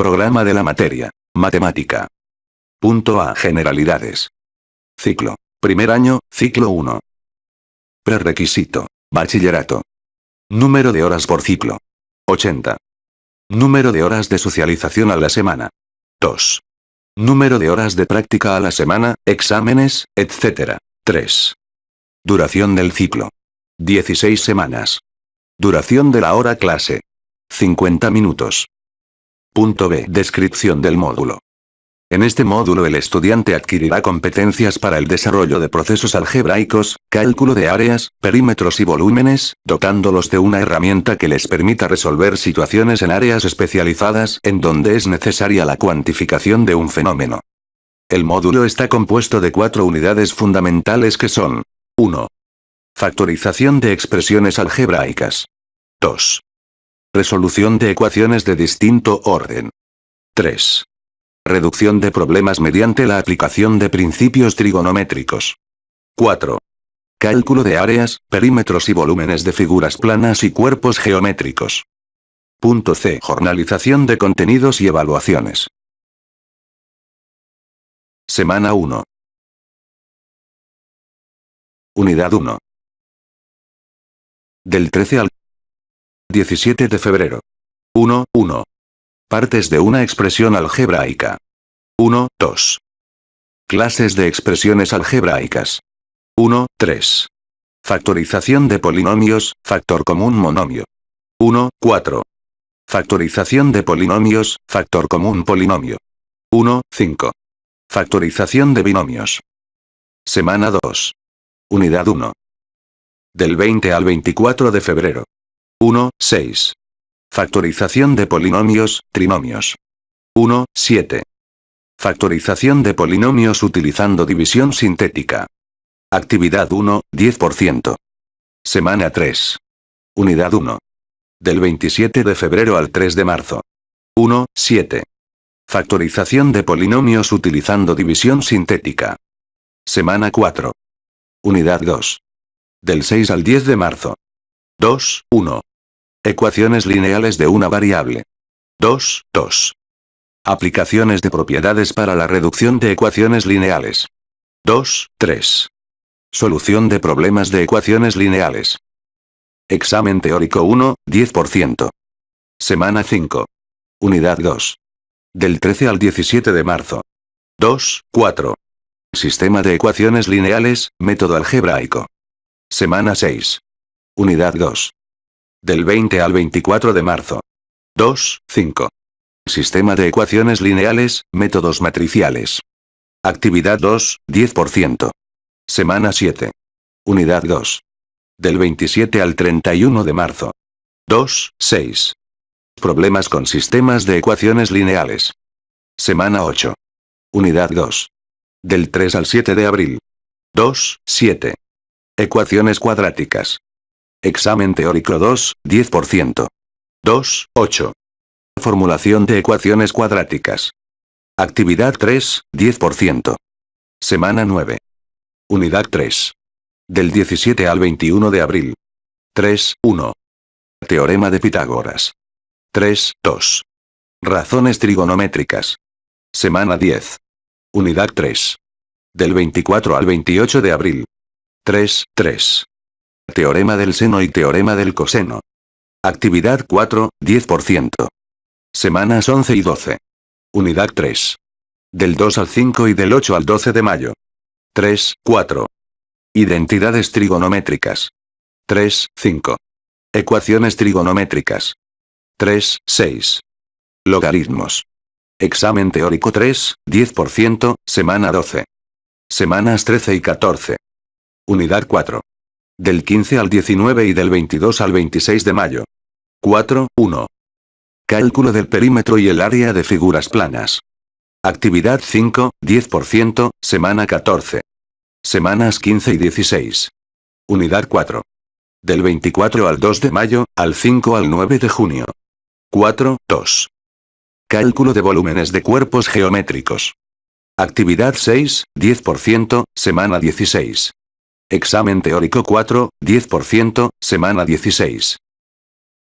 Programa de la materia. Matemática. Punto A. Generalidades. Ciclo. Primer año, ciclo 1. Prerequisito. Bachillerato. Número de horas por ciclo. 80. Número de horas de socialización a la semana. 2. Número de horas de práctica a la semana, exámenes, etc. 3. Duración del ciclo. 16 semanas. Duración de la hora clase. 50 minutos. Punto B. Descripción del módulo. En este módulo el estudiante adquirirá competencias para el desarrollo de procesos algebraicos, cálculo de áreas, perímetros y volúmenes, dotándolos de una herramienta que les permita resolver situaciones en áreas especializadas en donde es necesaria la cuantificación de un fenómeno. El módulo está compuesto de cuatro unidades fundamentales que son 1. Factorización de expresiones algebraicas. 2. Resolución de ecuaciones de distinto orden. 3. Reducción de problemas mediante la aplicación de principios trigonométricos. 4. Cálculo de áreas, perímetros y volúmenes de figuras planas y cuerpos geométricos. Punto C. Jornalización de contenidos y evaluaciones. Semana 1. Unidad 1. Del 13 al 17 de febrero. 1, 1. Partes de una expresión algebraica. 1, 2. Clases de expresiones algebraicas. 1, 3. Factorización de polinomios, factor común monomio. 1, 4. Factorización de polinomios, factor común polinomio. 1, 5. Factorización de binomios. Semana 2. Unidad 1. Del 20 al 24 de febrero. 1, 6. Factorización de polinomios, trinomios. 1, 7. Factorización de polinomios utilizando división sintética. Actividad 1, 10%. Semana 3. Unidad 1. Del 27 de febrero al 3 de marzo. 1, 7. Factorización de polinomios utilizando división sintética. Semana 4. Unidad 2. Del 6 al 10 de marzo. 2, 1. Ecuaciones lineales de una variable. 2, 2. Aplicaciones de propiedades para la reducción de ecuaciones lineales. 2, 3. Solución de problemas de ecuaciones lineales. Examen teórico 1, 10%. Semana 5. Unidad 2. Del 13 al 17 de marzo. 2, 4. Sistema de ecuaciones lineales, método algebraico. Semana 6. Unidad 2. Del 20 al 24 de marzo. 2, 5. Sistema de ecuaciones lineales, métodos matriciales. Actividad 2, 10%. Semana 7. Unidad 2. Del 27 al 31 de marzo. 2, 6. Problemas con sistemas de ecuaciones lineales. Semana 8. Unidad 2. Del 3 al 7 de abril. 2, 7. Ecuaciones cuadráticas. Examen teórico 2, 10%. 2, 8. Formulación de ecuaciones cuadráticas. Actividad 3, 10%. Semana 9. Unidad 3. Del 17 al 21 de abril. 3, 1. Teorema de Pitágoras. 3, 2. Razones trigonométricas. Semana 10. Unidad 3. Del 24 al 28 de abril. 3, 3. Teorema del seno y teorema del coseno. Actividad 4, 10%. Semanas 11 y 12. Unidad 3. Del 2 al 5 y del 8 al 12 de mayo. 3, 4. Identidades trigonométricas. 3, 5. Ecuaciones trigonométricas. 3, 6. Logaritmos. Examen teórico 3, 10%, semana 12. Semanas 13 y 14. Unidad 4. Del 15 al 19 y del 22 al 26 de mayo. 4, 1. Cálculo del perímetro y el área de figuras planas. Actividad 5, 10%, semana 14. Semanas 15 y 16. Unidad 4. Del 24 al 2 de mayo, al 5 al 9 de junio. 4, 2. Cálculo de volúmenes de cuerpos geométricos. Actividad 6, 10%, semana 16. Examen teórico 4, 10%, semana 16.